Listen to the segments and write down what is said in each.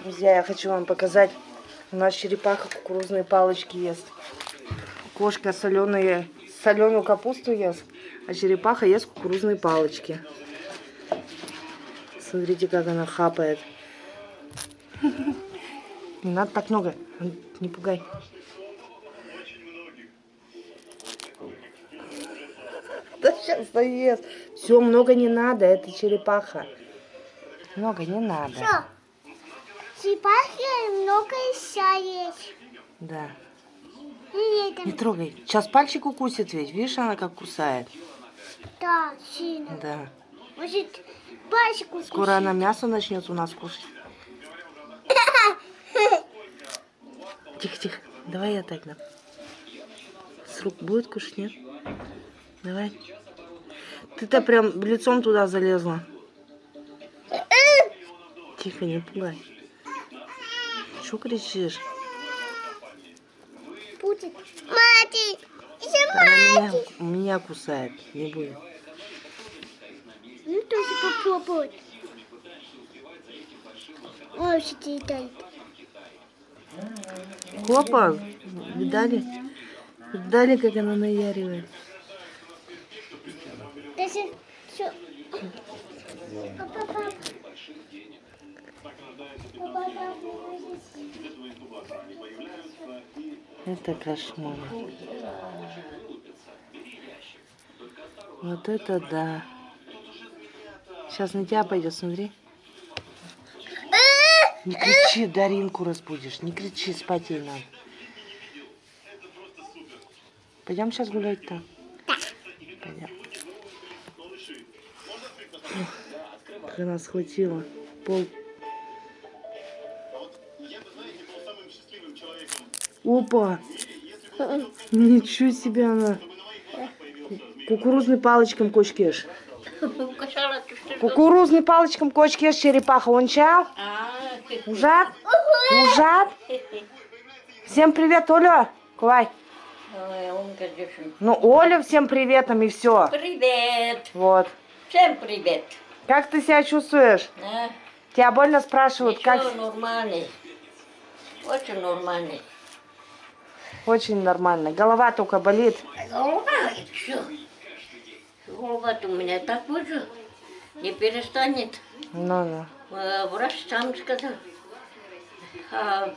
Друзья, я хочу вам показать. У нас черепаха кукурузные палочки ест. Кошка соленые, соленую капусту ест, а черепаха ест кукурузные палочки. Смотрите, как она хапает. Не надо так много, не пугай. Да сейчас доест. Все, много не надо, это черепаха. Много не надо. Все. Черепахи много еще есть. Да. Не трогай. Сейчас пальчик укусит ведь. Видишь, она как кусает. да, сильно. Да. Может, пальчик укусит. Скоро она мясо начнет у нас кушать. Тихо, тихо. Давай я так дам. С рук будет кушать, нет? Давай. Ты-то прям лицом туда залезла. Тихо, не пугай. Что кричишь? Будет. Мати, Она меня, меня кусает. Не будет. Ну, тоже попробуй. Ой, что ты летает. Хлопа, видали? Видали, как она наяривает? Даже все. Папа, папа. Это кошмар. Вот это да. Сейчас на тебя пойдет, смотри. Не кричи, Даринку разбудишь. Не кричи, спать ей надо. Пойдем сейчас гулять там? Пойдем. Ох, Как она схватила. Пол. Опа! Ничего себе она. Кукурузный палочком кочкеш. Кукурузный палочком кочкеш черепаха. Он чал? Ужат? Ужат? Всем привет, Оля. Дівчинка. Ну, Оля, всем приветом и все. Привет! Вот. Всем привет! Как ты себя чувствуешь? А? Тебя больно спрашивают, Ничего, как... нормальный. Очень нормальный. Очень нормально. Голова только болит. Голова, что? голова у меня так уже не перестанет. Ну-ну. Э, Врач сам сказал. А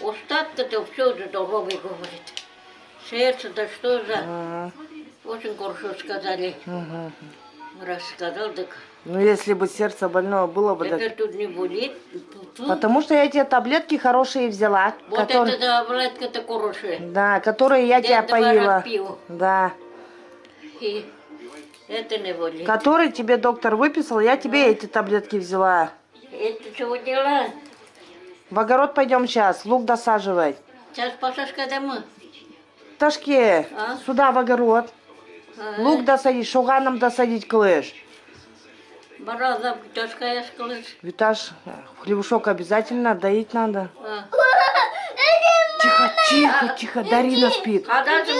остатка-то все здоровый говорит. Сердце, да что за... Ага. Очень хорошо сказали. Мгм. Врач сказал, так Ну, если бы сердце больное было бы... так- это тут не болит. Потому что я тебе таблетки хорошие взяла. Вот которые- это таблетка-то хорошая. Да, которые я Я тебя поила. пил. Да. И это не болит. Который тебе доктор выписал, я тебе эти таблетки взяла. Это чего дела? В огород пойдем сейчас, лук досаживать. Сейчас Пашашка домой. Ташке, А? сюда в огород. Лук досадить, шуганом досадить клыш. Бараза, тяжка я сказала. Виташ, хлебушок обязательно доить надо. А. Тихо, тихо, тихо, Дарина спит. А дальше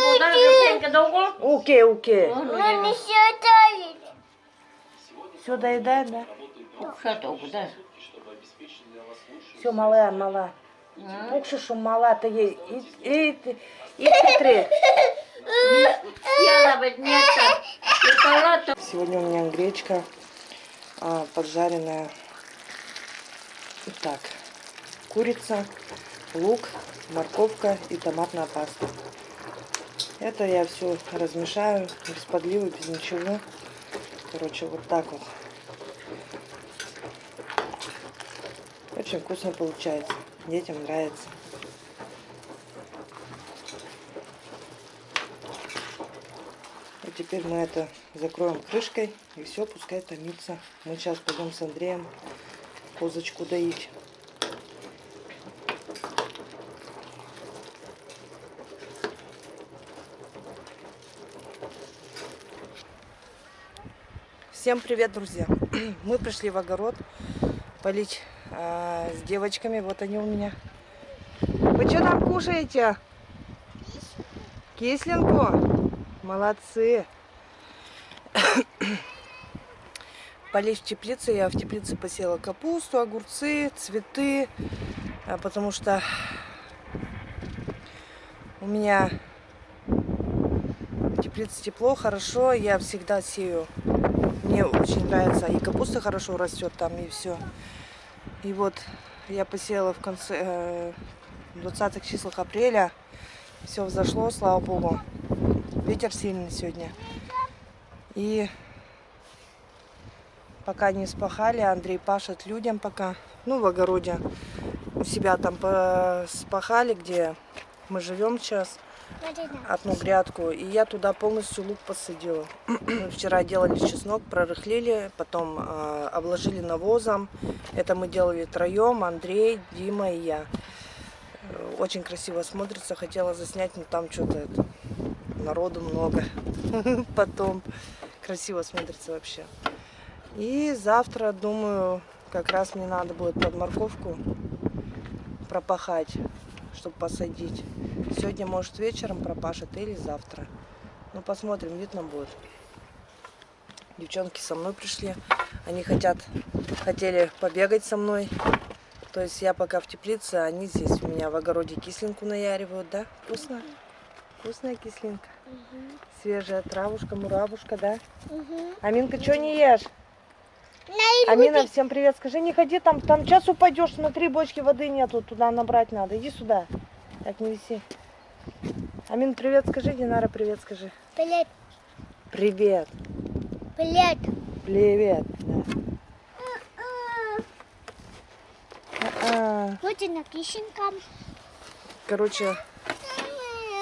долго? Окей, окей. Ну, ну, не еще летает. Все доедает, да? Что толку, да? Все, малая, мала. А? Пукшу, что мала, ты ей. И, и, и, и смотри. Я навіть не так. І палата. Сегодня у меня гречка а, поджаренная. Так, курица, лук, морковка и томатная паста. Это я все размешаю без подливы, без ничего. Короче, вот так вот. Очень вкусно получается. Детям нравится. И теперь мы это закроем крышкой и все, пускай томится. Мы сейчас пойдем с Андреем козочку доить. Всем привет, друзья! Мы пришли в огород полить а, с девочками. Вот они у меня. Вы что там кушаете? Кислинку? Молодцы! полезть в теплице. Я в теплице посела капусту, огурцы, цветы, а, потому что у меня в теплице тепло, хорошо. Я всегда сею. Мне очень нравится. И капуста хорошо растет там, и все. И вот я посеяла в конце э, 20 числах апреля. Все взошло, слава богу. Ветер сильный сегодня. И пока не спахали, Андрей пашет людям пока. Ну, в огороде. У себя там спахали, где мы живем сейчас, одну грядку. И я туда полностью лук посадила. Вчера делали чеснок, прорыхлили, потом э, обложили навозом. Это мы делали троем, Андрей, Дима и я. Очень красиво смотрится. Хотела заснять, но там что-то народу много. Потом красиво смотрится вообще. И завтра, думаю, как раз мне надо будет под морковку пропахать, чтобы посадить. Сегодня, может, вечером пропашет или завтра. Ну, посмотрим, видно будет. Девчонки со мной пришли. Они хотят, хотели побегать со мной. То есть я пока в теплице, а они здесь у меня в огороде кислинку наяривают, да? Вкусно? Вкусная кислинка. Свежая травушка, муравушка, да? Аминка, что не ешь? Амина, всем привет. Скажи, не ходи там, там сейчас упадешь, смотри, бочки воды нету, туда набрать надо. Иди сюда. Так, не виси. Амин, привет скажи, Динара, привет скажи. Привет, Привет. привет. Привет. Да. И на кишенькам. Короче,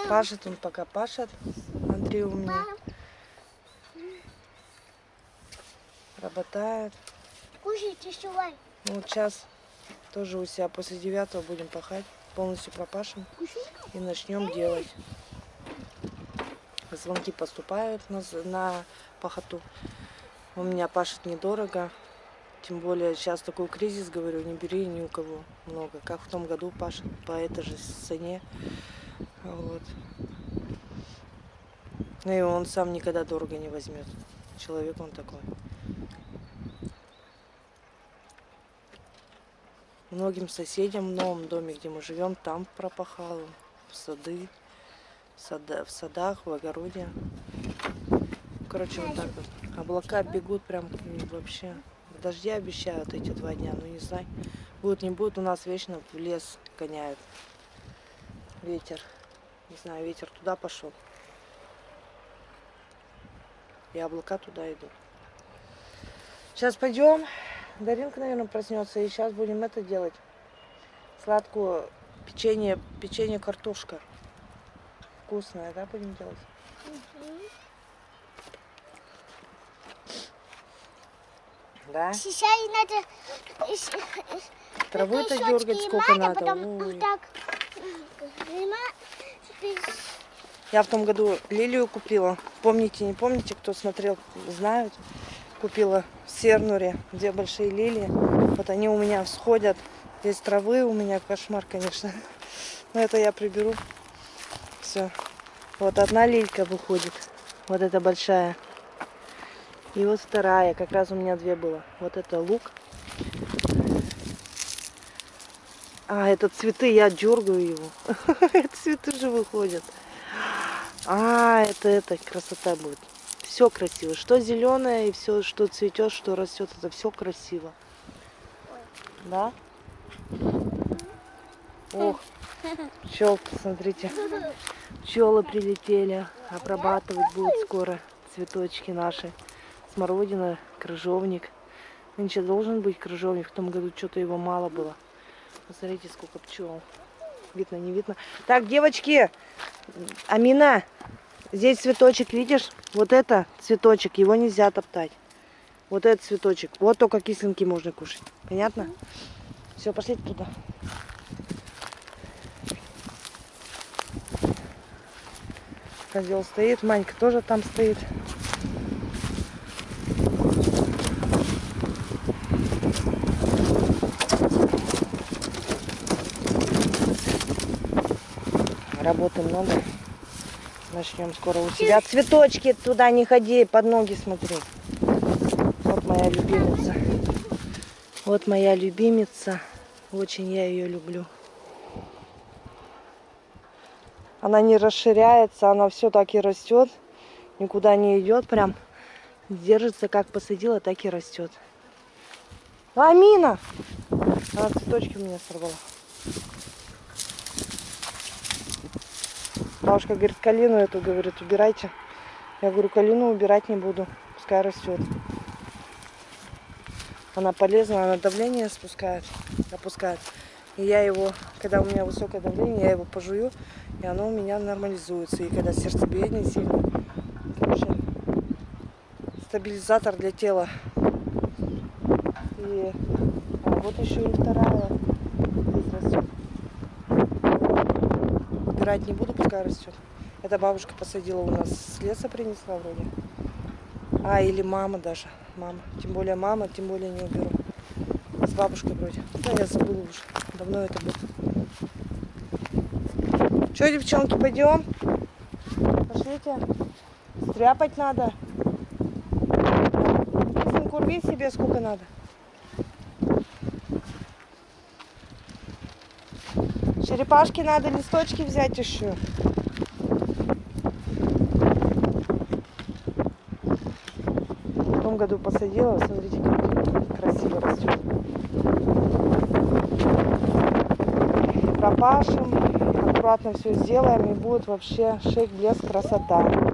пашет он пока пашет. Андрей у меня работает. Ну, вот сейчас тоже у себя после девятого будем пахать. Полностью пропашем и начнем делать. Звонки поступают на, на пахоту. У меня пашет недорого. Тем более сейчас такой кризис, говорю, не бери ни у кого много. Как в том году пашет по этой же цене. Вот. Ну и он сам никогда дорого не возьмет. Человек он такой. Многим соседям в новом доме, где мы живем, там пропахал. В сады, в, сада- в садах, в огороде. Короче, вот так вот. Облака бегут прям вообще. Дожди обещают эти два дня, ну не знаю. Будет, не будет, у нас вечно в лес гоняют. Ветер. Не знаю, ветер туда пошел. И облака туда идут. Сейчас пойдем. Даринка, наверное, проснется. И сейчас будем это делать. Сладкую печенье, печенье картошка. Вкусное, да, будем делать? Да? Сейчас надо... щёчки дергать сколько надо, надо. потом Ой. так. Я в том году лилию купила. Помните, не помните, кто смотрел, знают. Купила в Сернуре две большие лилии. Вот они у меня всходят. Здесь травы у меня кошмар, конечно. Но это я приберу. Все. Вот одна лилька выходит. Вот эта большая. И вот вторая. Как раз у меня две было. Вот это лук. А, это цветы, я дергаю его. Цветы же выходят. А, это, это красота будет. Все красиво. Что зеленое и все, что цветет, что растет, это все красиво. Да? Ох, пчелки, смотрите. Пчелы прилетели. Обрабатывать будут скоро цветочки наши. Смородина, крыжовник. Нынче должен быть крыжовник. В том году что-то его мало было. Посмотрите, сколько пчел. Видно, не видно. Так, девочки, Амина, здесь цветочек, видишь? Вот это цветочек, его нельзя топтать. Вот этот цветочек. Вот только кислинки можно кушать. Понятно? Все, пошлите туда. Козел стоит, Манька тоже там стоит. Работы много. Начнем скоро у себя. Цветочки туда не ходи, под ноги смотри. Вот моя любимица. Вот моя любимица. Очень я ее люблю. Она не расширяется, она все так и растет. Никуда не идет, прям держится, как посадила, так и растет. Амина! Она цветочки у меня сорвала. Бабушка говорит, калину эту, говорит, убирайте. Я говорю, калину убирать не буду, пускай растет. Она полезна, она давление спускает, опускает. И я его, когда у меня высокое давление, я его пожую, и оно у меня нормализуется. И когда сердцебиение сильно, короче, стабилизатор для тела. И а вот еще и вторая здесь растет. Убирать не буду, пускай растет. Это бабушка посадила у нас с леса принесла вроде. А, или мама даже. Мама. Тем более мама, тем более не уберу. С бабушкой вроде. Да, я забыла уже. Давно это было. Че, девчонки, пойдем? Пошлите. Стряпать надо. Сынку, рви себе сколько надо. Черепашки надо листочки взять еще. В том году посадила, смотрите, как красиво растет. Пропашем, аккуратно все сделаем, и будет вообще шик, блеск, красота.